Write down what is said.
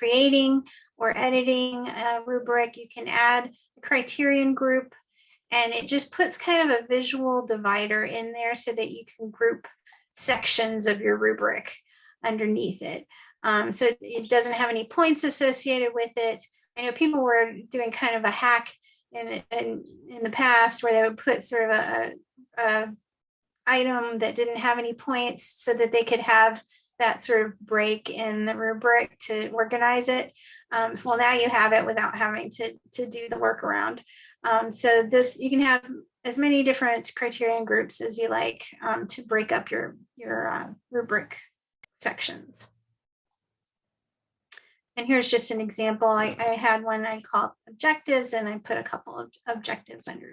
creating or editing a rubric, you can add a criterion group and it just puts kind of a visual divider in there so that you can group sections of your rubric underneath it. Um, so it doesn't have any points associated with it. I know people were doing kind of a hack in, in, in the past where they would put sort of a, a item that didn't have any points so that they could have that sort of break in the rubric to organize it. Um, so well, now you have it without having to, to do the workaround. Um, so this, you can have as many different criterion groups as you like um, to break up your, your uh, rubric sections. And here's just an example. I, I had one I called objectives and I put a couple of objectives under